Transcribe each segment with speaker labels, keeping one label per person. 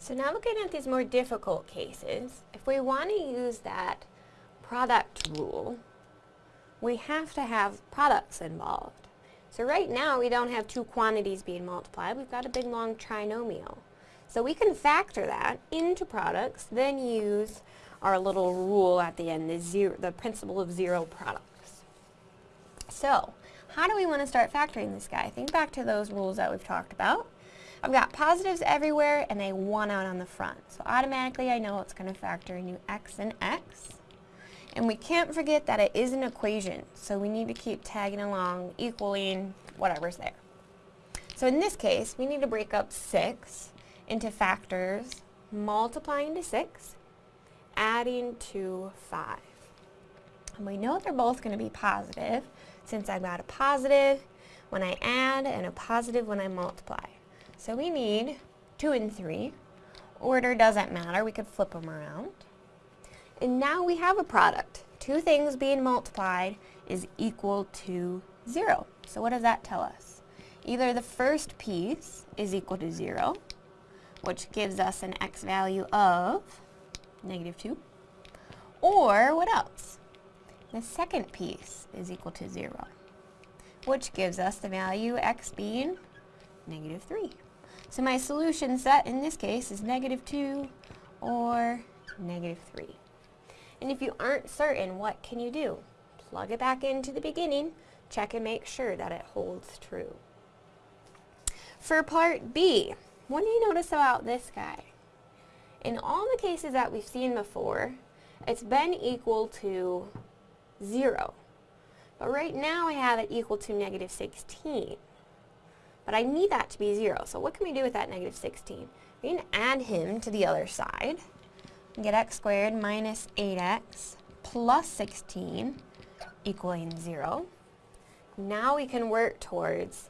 Speaker 1: So now looking at these more difficult cases, if we want to use that product rule, we have to have products involved. So right now we don't have two quantities being multiplied, we've got a big long trinomial. So we can factor that into products, then use our little rule at the end, the, zero, the principle of zero products. So, how do we want to start factoring this guy? Think back to those rules that we've talked about. I've got positives everywhere and a 1 out on the front. So automatically I know it's going to factor in x and x. And we can't forget that it is an equation, so we need to keep tagging along, equaling whatever's there. So in this case, we need to break up 6 into factors, multiplying to 6, adding to 5. And we know they're both going to be positive, since I've got a positive when I add and a positive when I multiply. So we need 2 and 3. Order doesn't matter, we could flip them around. And now we have a product. Two things being multiplied is equal to 0. So what does that tell us? Either the first piece is equal to 0, which gives us an x value of negative 2, or what else? The second piece is equal to 0, which gives us the value x being negative 3. So my solution set in this case is negative 2 or negative 3. And if you aren't certain, what can you do? Plug it back into the beginning, check and make sure that it holds true. For part B, what do you notice about this guy? In all the cases that we've seen before, it's been equal to 0. But right now I have it equal to negative 16. But I need that to be 0. So what can we do with that negative 16? We can add him to the other side. Get x squared minus 8x plus 16 equaling 0. Now we can work towards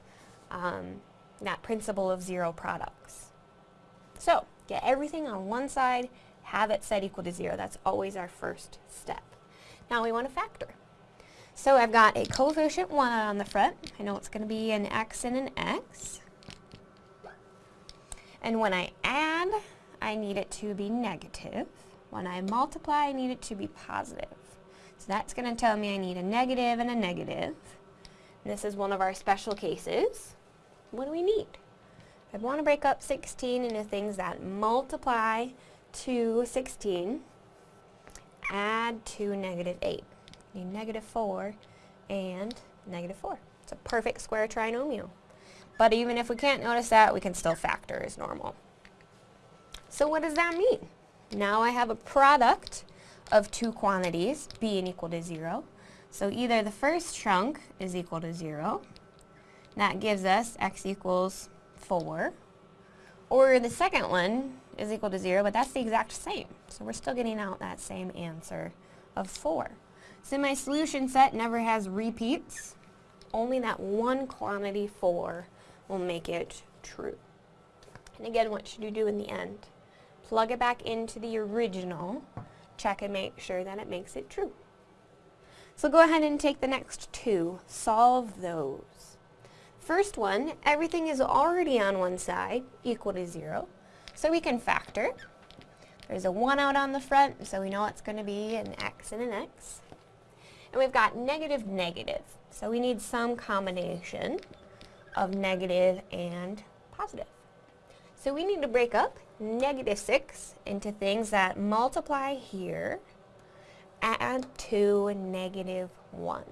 Speaker 1: um, that principle of zero products. So, get everything on one side, have it set equal to 0. That's always our first step. Now we want to factor. So I've got a coefficient 1 on the front. I know it's going to be an x and an x. And when I add, I need it to be negative. When I multiply, I need it to be positive. So that's going to tell me I need a negative and a negative. And this is one of our special cases. What do we need? I want to break up 16 into things that multiply to 16, add to negative 8 negative 4 and negative 4. It's a perfect square trinomial. But even if we can't notice that, we can still factor as normal. So what does that mean? Now I have a product of two quantities being equal to 0. So either the first chunk is equal to 0, that gives us x equals 4, or the second one is equal to 0, but that's the exact same. So we're still getting out that same answer of 4. So my solution set never has repeats. Only that one quantity 4 will make it true. And again, what should you do in the end? Plug it back into the original, check and make sure that it makes it true. So go ahead and take the next two, solve those. First one, everything is already on one side, equal to 0. So we can factor. There's a 1 out on the front, so we know it's going to be an x and an x. And we've got negative, negative. So we need some combination of negative and positive. So we need to break up negative 6 into things that multiply here, add to negative 1.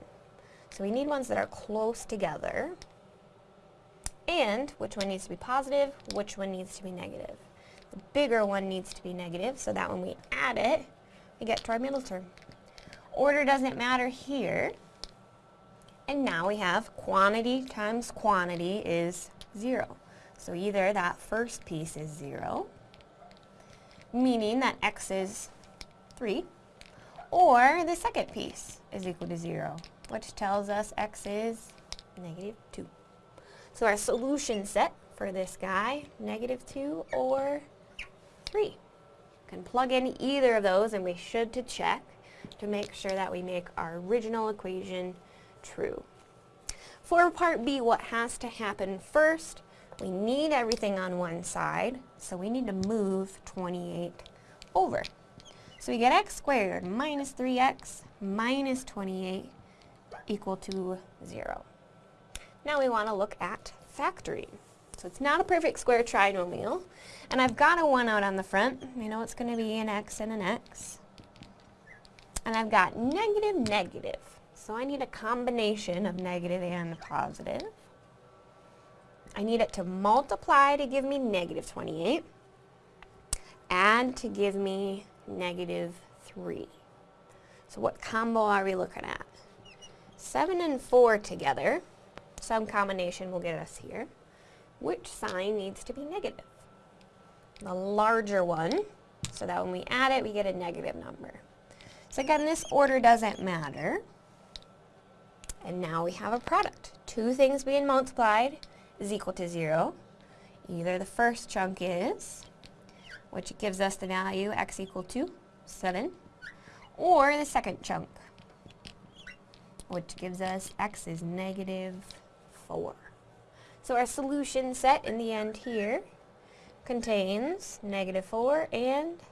Speaker 1: So we need ones that are close together. And which one needs to be positive, which one needs to be negative. The bigger one needs to be negative, so that when we add it, we get to our middle term. Order doesn't matter here. And now we have quantity times quantity is 0. So either that first piece is 0, meaning that x is 3, or the second piece is equal to 0, which tells us x is negative 2. So our solution set for this guy, negative 2 or 3. Can plug in either of those and we should to check to make sure that we make our original equation true. For part B, what has to happen first, we need everything on one side. So we need to move 28 over. So we get x squared minus 3x minus 28 equal to 0. Now we want to look at factoring. So it's not a perfect square trinomial, and I've got a 1 out on the front. I know it's going to be an x and an x. And I've got negative, negative. So I need a combination of negative and positive. I need it to multiply to give me negative 28, and to give me negative 3. So what combo are we looking at? 7 and 4 together, some combination will get us here. Which sign needs to be negative? The larger one, so that when we add it, we get a negative number. So again, this order doesn't matter. And now we have a product. Two things being multiplied is equal to 0. Either the first chunk is, which gives us the value x equal to 7, or the second chunk, which gives us x is negative 4. So our solution set in the end here contains negative 4 and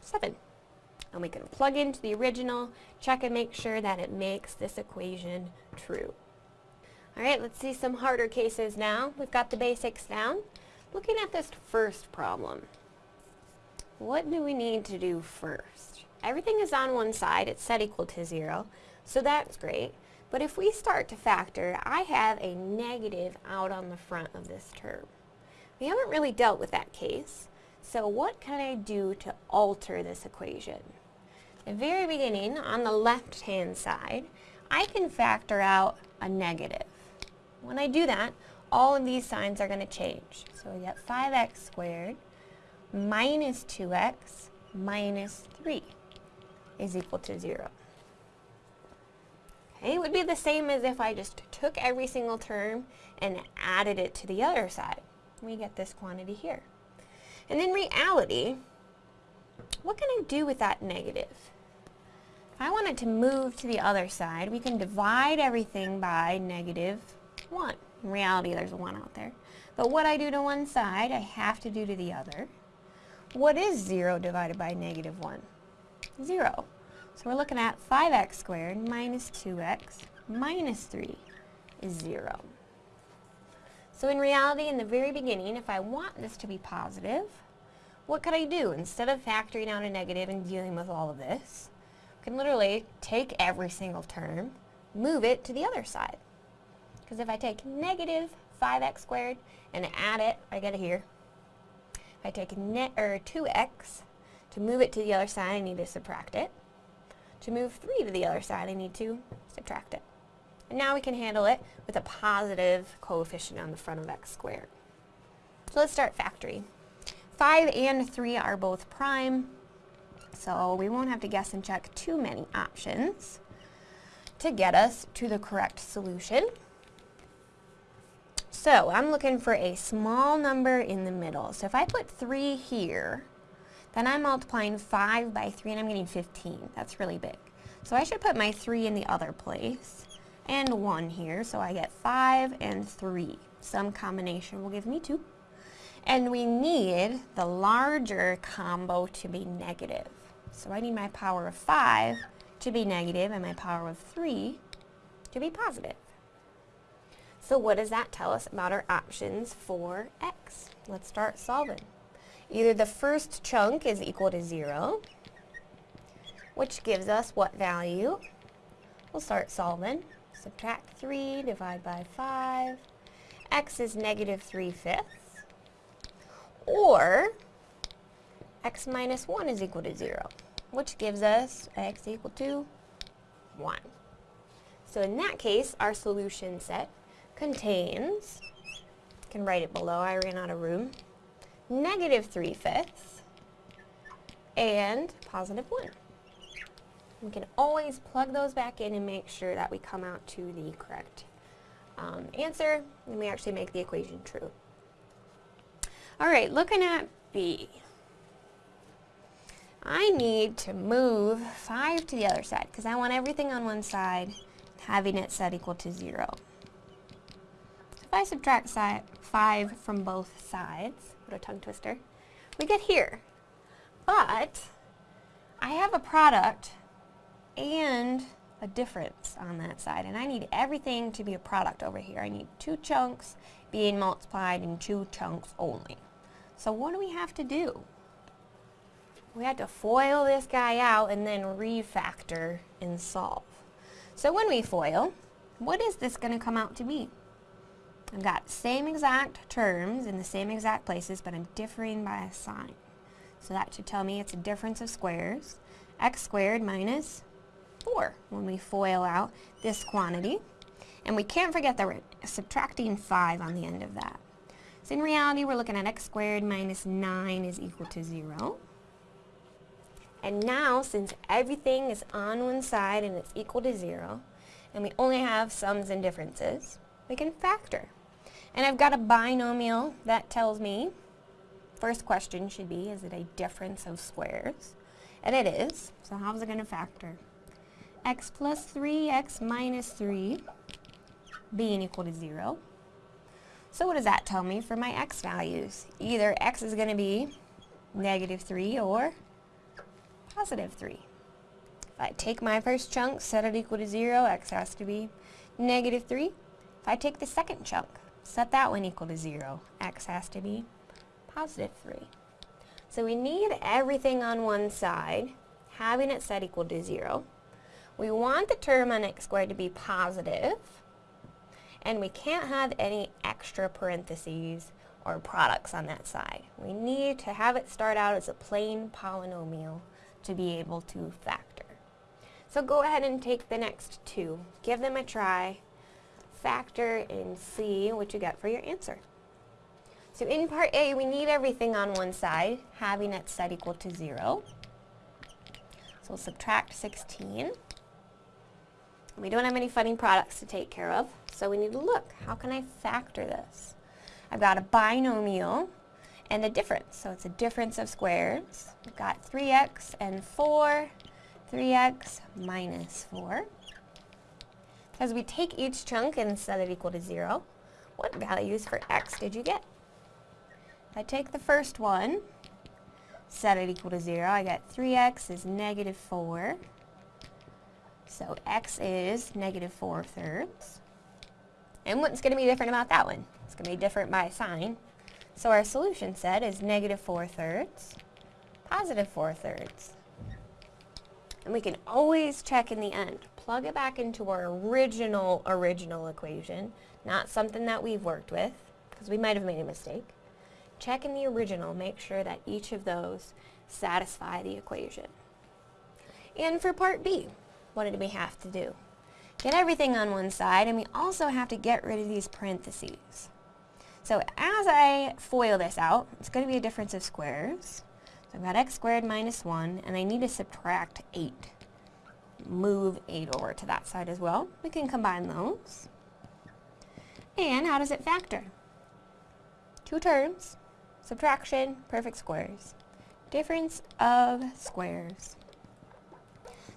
Speaker 1: 7. And we can plug into the original, check and make sure that it makes this equation true. Alright, let's see some harder cases now. We've got the basics down. Looking at this first problem, what do we need to do first? Everything is on one side, it's set equal to 0, so that's great. But if we start to factor, I have a negative out on the front of this term. We haven't really dealt with that case, so what can I do to alter this equation? The very beginning, on the left-hand side, I can factor out a negative. When I do that, all of these signs are going to change. So we get 5x squared minus 2x minus 3 is equal to 0. Okay, it would be the same as if I just took every single term and added it to the other side. We get this quantity here. And in reality, what can I do with that negative? If I wanted to move to the other side, we can divide everything by negative 1. In reality, there's a 1 out there. But what I do to one side, I have to do to the other. What is 0 divided by negative 1? 0. So we're looking at 5x squared minus 2x minus 3 is 0. So in reality, in the very beginning, if I want this to be positive, what could I do? Instead of factoring out a negative and dealing with all of this, I can literally take every single term, move it to the other side. Because if I take negative 5x squared and add it, I get it here. If I take net or er, 2x, to move it to the other side, I need to subtract it. To move 3 to the other side, I need to subtract it. And now we can handle it with a positive coefficient on the front of x squared. So let's start factoring. 5 and 3 are both prime, so we won't have to guess and check too many options to get us to the correct solution. So I'm looking for a small number in the middle. So if I put 3 here, then I'm multiplying 5 by 3 and I'm getting 15. That's really big. So I should put my 3 in the other place and 1 here. So I get 5 and 3. Some combination will give me 2. And we need the larger combo to be negative. So I need my power of 5 to be negative and my power of 3 to be positive. So what does that tell us about our options for x? Let's start solving. Either the first chunk is equal to 0, which gives us what value? We'll start solving. Subtract 3, divide by 5. x is negative 3 fifths. Or x minus 1 is equal to 0, which gives us x equal to 1. So in that case, our solution set contains, can write it below, I ran out of room, negative 3 fifths and positive 1. We can always plug those back in and make sure that we come out to the correct um, answer and we actually make the equation true. Alright, looking at B. I need to move 5 to the other side because I want everything on one side having it set equal to 0. So If I subtract 5 from both sides, what a tongue twister, we get here. But I have a product and a difference on that side, and I need everything to be a product over here. I need two chunks being multiplied in two chunks only. So what do we have to do? We have to FOIL this guy out and then refactor and solve. So when we FOIL, what is this going to come out to be? I've got same exact terms in the same exact places, but I'm differing by a sign. So that should tell me it's a difference of squares. x squared minus 4 when we FOIL out this quantity. And we can't forget that we're subtracting 5 on the end of that. So in reality, we're looking at x squared minus 9 is equal to 0. And now, since everything is on one side and it's equal to 0, and we only have sums and differences, we can factor. And I've got a binomial that tells me, first question should be, is it a difference of squares? And it is, so how's it going to factor? x plus 3, x minus 3 being equal to 0. So what does that tell me for my x values? Either x is going to be negative 3 or positive 3. If I take my first chunk, set it equal to 0, x has to be negative 3. If I take the second chunk, set that one equal to 0, x has to be positive 3. So we need everything on one side, having it set equal to 0. We want the term on x squared to be positive, and we can't have any extra parentheses or products on that side. We need to have it start out as a plain polynomial to be able to factor. So go ahead and take the next two. Give them a try, factor, and see what you get for your answer. So in part A, we need everything on one side, having it set equal to 0. So we'll subtract 16. We don't have any funny products to take care of, so we need to look. How can I factor this? I've got a binomial and a difference. So it's a difference of squares. We've got 3x and 4, 3x minus 4. As we take each chunk and set it equal to 0, what values for x did you get? If I take the first one, set it equal to 0, I get 3x is negative 4. So x is negative 4 thirds. And what's going to be different about that one? It's going to be different by sign. So our solution set is negative 4 thirds, positive 4 thirds. And we can always check in the end. Plug it back into our original, original equation, not something that we've worked with, because we might have made a mistake. Check in the original, make sure that each of those satisfy the equation. And for part B, what did we have to do? Get everything on one side, and we also have to get rid of these parentheses. So as I FOIL this out, it's going to be a difference of squares. So I've got x squared minus 1, and I need to subtract 8. Move 8 over to that side as well. We can combine those. And how does it factor? Two terms, subtraction, perfect squares. Difference of squares.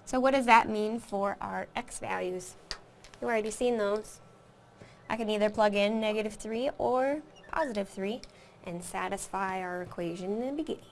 Speaker 1: So what does that mean for our x values? You've already seen those. I can either plug in negative 3 or positive 3 and satisfy our equation in the beginning.